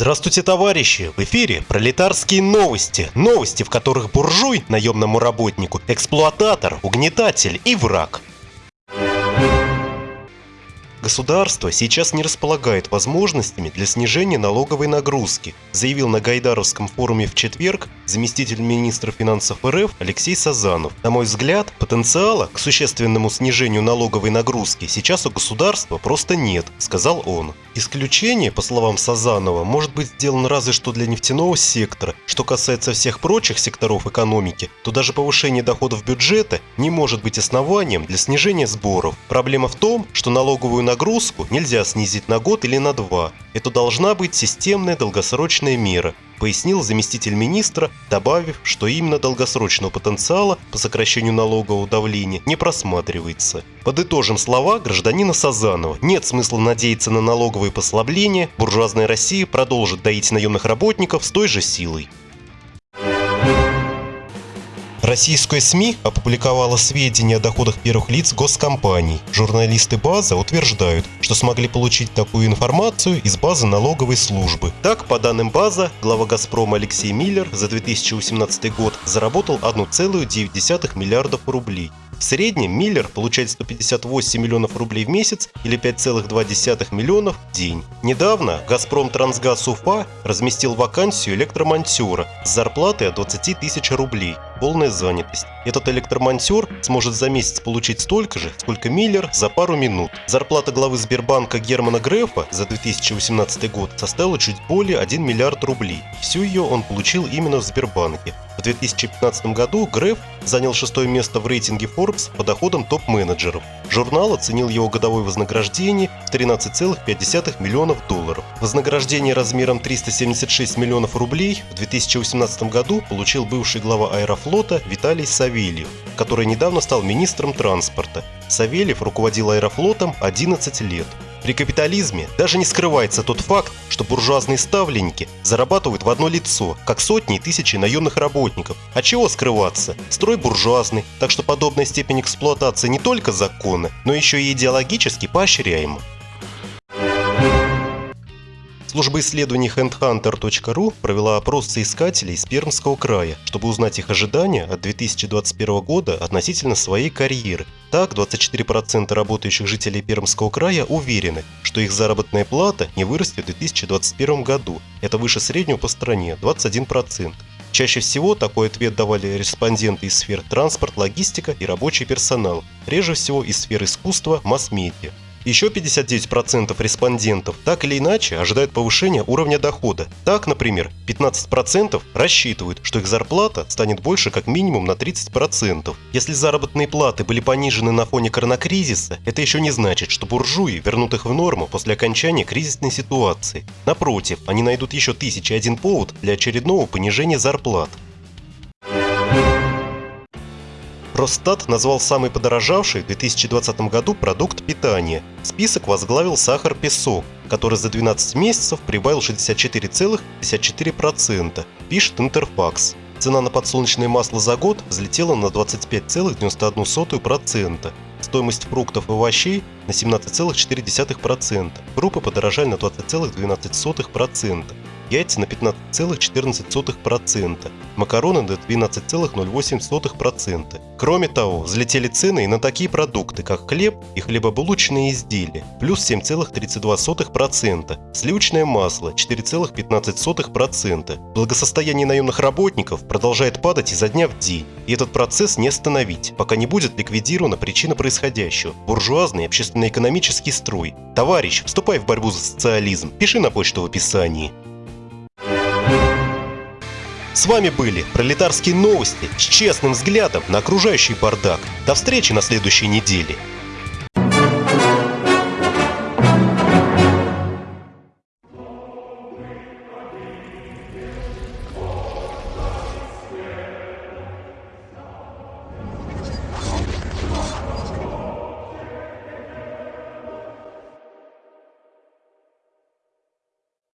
Здравствуйте, товарищи! В эфире пролетарские новости. Новости, в которых буржуй, наемному работнику, эксплуататор, угнетатель и враг. Государство сейчас не располагает возможностями для снижения налоговой нагрузки, заявил на Гайдаровском форуме в четверг заместитель министра финансов РФ Алексей Сазанов. На мой взгляд, потенциала к существенному снижению налоговой нагрузки сейчас у государства просто нет, сказал он. Исключение, по словам Сазанова, может быть сделано разве что для нефтяного сектора. Что касается всех прочих секторов экономики, то даже повышение доходов бюджета не может быть основанием для снижения сборов. Проблема в том, что налоговую нагрузку нельзя снизить на год или на два. Это должна быть системная долгосрочная мера, пояснил заместитель министра, добавив, что именно долгосрочного потенциала по сокращению налогового давления не просматривается. Подытожим слова гражданина Сазанова. Нет смысла надеяться на налоговые послабления, буржуазная Россия продолжит доить наемных работников с той же силой. Российская СМИ опубликовала сведения о доходах первых лиц госкомпаний. Журналисты базы утверждают, что смогли получить такую информацию из базы налоговой службы. Так, по данным база, глава «Газпрома» Алексей Миллер за 2018 год заработал 1,9 миллиардов рублей. В среднем Миллер получает 158 миллионов рублей в месяц или 5,2 миллионов в день. Недавно «Газпром Трансгаз Уфа» разместил вакансию электромонтера с зарплатой от 20 тысяч рублей. Полная занятость. Этот электромонтер сможет за месяц получить столько же, сколько Миллер за пару минут. Зарплата главы Сбербанка Германа Грефа за 2018 год составила чуть более 1 миллиард рублей. Всю ее он получил именно в Сбербанке. В 2015 году Греф занял шестое место в рейтинге Forbes по доходам топ-менеджеров. Журнал оценил его годовое вознаграждение в 13,5 миллионов долларов. Вознаграждение размером 376 миллионов рублей в 2018 году получил бывший глава Аэрофлота Виталий Савельев, который недавно стал министром транспорта. Савельев руководил Аэрофлотом 11 лет. При капитализме даже не скрывается тот факт, что буржуазные ставленники зарабатывают в одно лицо, как сотни и тысячи наемных работников. А чего скрываться? Строй буржуазный, так что подобная степень эксплуатации не только законна, но еще и идеологически поощряема. Служба исследований handhunter.ru провела опрос соискателей из Пермского края, чтобы узнать их ожидания от 2021 года относительно своей карьеры. Так, 24% работающих жителей Пермского края уверены, что их заработная плата не вырастет в 2021 году. Это выше среднего по стране – 21%. Чаще всего такой ответ давали респонденты из сфер транспорт, логистика и рабочий персонал, реже всего из сфер искусства, масс-медиа. Еще 59% респондентов так или иначе ожидают повышения уровня дохода. Так, например, 15% рассчитывают, что их зарплата станет больше как минимум на 30%. Если заработные платы были понижены на фоне коронакризиса, это еще не значит, что буржуи вернут их в норму после окончания кризисной ситуации. Напротив, они найдут еще тысячи один повод для очередного понижения зарплат. Росстат назвал самый подорожавший в 2020 году продукт питания. Список возглавил сахар-песок, который за 12 месяцев прибавил 64,54%, пишет Интерфакс. Цена на подсолнечное масло за год взлетела на 25,91%. Стоимость фруктов и овощей на 17,4%. Крупы подорожали на 20,12%. Яйца на 15,14%. Макароны на 12,08%. Кроме того, взлетели цены и на такие продукты, как хлеб и хлебобулочные изделия, плюс 7,32%, сливочное масло 4,15%. Благосостояние наемных работников продолжает падать изо дня в день, и этот процесс не остановить, пока не будет ликвидирована причина происходящего – буржуазный общественно-экономический строй. Товарищ, вступай в борьбу за социализм, пиши на почту в описании. С вами были пролетарские новости с честным взглядом на окружающий бардак. До встречи на следующей неделе.